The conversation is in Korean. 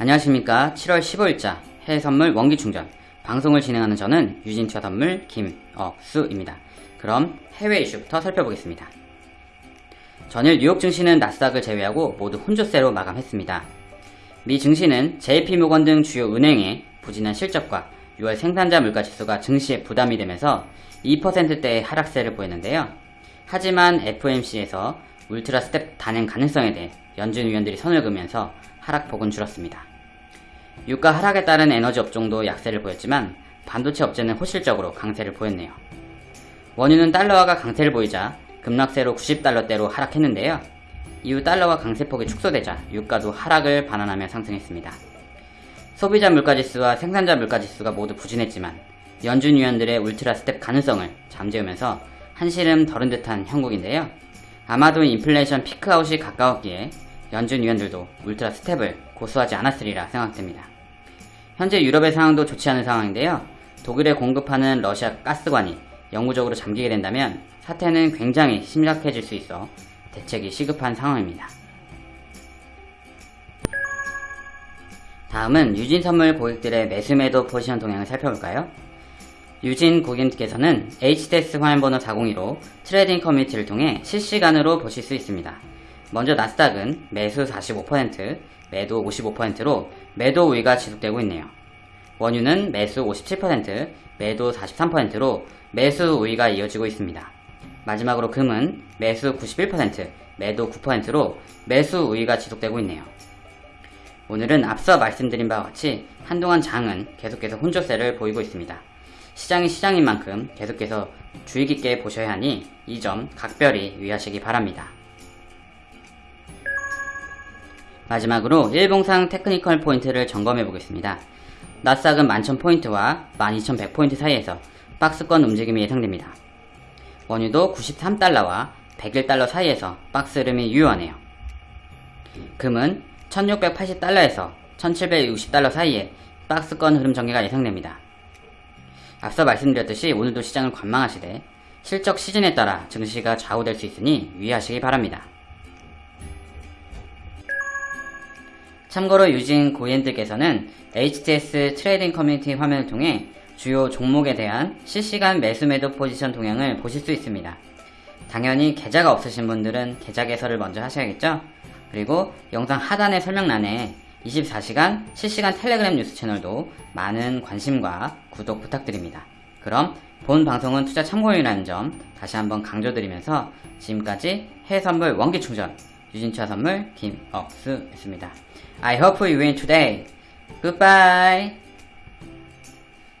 안녕하십니까 7월 15일자 해외선물 원기충전 방송을 진행하는 저는 유진투자 선물 김억수입니다. 그럼 해외 이슈부터 살펴보겠습니다. 전일 뉴욕 증시는 나스닥을 제외하고 모두 혼조세로 마감했습니다. 미 증시는 JP모건 등 주요 은행의 부진한 실적과 6월 생산자 물가 지수가 증시에 부담이 되면서 2%대의 하락세를 보였는데요. 하지만 FOMC에서 ultra step 단행 가능성에 대해 연준 위원들이 선을 그으면서 하락폭은 줄었습니다. 유가 하락에 따른 에너지 업종도 약세를 보였지만 반도체 업체는 호실적으로 강세를 보였네요. 원유는 달러화가 강세를 보이자 급락세로 90달러대로 하락했는데요. 이후 달러화 강세폭이 축소되자 유가도 하락을 만회하며 상승했습니다. 소비자 물가지수와 생산자 물가지수가 모두 부진했지만 연준 위원들의 ultra step 가능성을 잠재우면서 한시름 덜은 듯한 형국인데요. 아마도 인플레이션 peak out이 가까웠기에 연준 위원들도 ultra step을 고수하지 않았으리라 생각됩니다. 현재 유럽의 상황도 좋지 않은 상황인데요. 독일에 공급하는 러시아 가스관이 영구적으로 잠기게 된다면 사태는 굉장히 심각해질 수 있어 대책이 시급한 상황입니다. 다음은 유진 선물 고객들의 매수 매도 포지션 동향을 살펴볼까요? 유진 고객님께서는 HTS 화면번호 402로 trading 커뮤니티를 통해 실시간으로 보실 수 있습니다. 먼저 나스닥은 매수 45%, 매도 55%로 매도 우위가 지속되고 있네요. 원유는 매수 57%, 매도 43%로 매수 우위가 이어지고 있습니다. 마지막으로 금은 매수 91%, 매도 9%로 매수 우위가 지속되고 있네요. 오늘은 앞서 말씀드린 바와 같이 한동안 장은 계속해서 혼조세를 보이고 있습니다. 시장이 시장인 만큼 계속해서 주의 깊게 보셔야 하니 이 점 각별히 유의하시기 바랍니다. 마지막으로 일봉상 technical 포인트를 점검해 보겠습니다. 나스닥은 11,000포인트와 12,100포인트 사이에서 박스권 움직임이 예상됩니다. 원유도 93달러와 101달러 사이에서 박스 흐름이 유효하네요. 금은 1680달러에서 1760달러 사이에 박스권 흐름 전개가 예상됩니다. 앞서 말씀드렸듯이 오늘도 시장을 관망하시되 실적 시즌에 따라 증시가 좌우될 수 있으니 유의하시기 바랍니다. 참고로 유진 고객님들께서는 HTS trading 커뮤니티 화면을 통해 주요 종목에 대한 실시간 매수 매도 포지션 동향을 보실 수 있습니다. 당연히 계좌가 없으신 분들은 계좌 개설을 먼저 하셔야겠죠? 그리고 영상 하단의 설명란에 24시간 실시간 텔레그램 뉴스 채널도 많은 관심과 구독 부탁드립니다. 그럼 본 방송은 투자 참고용이라는 점 다시 한번 강조드리면서 지금까지 해외선물 원기충전 유진투자 선물 김억수였습니다. I hope you win today. Goodbye.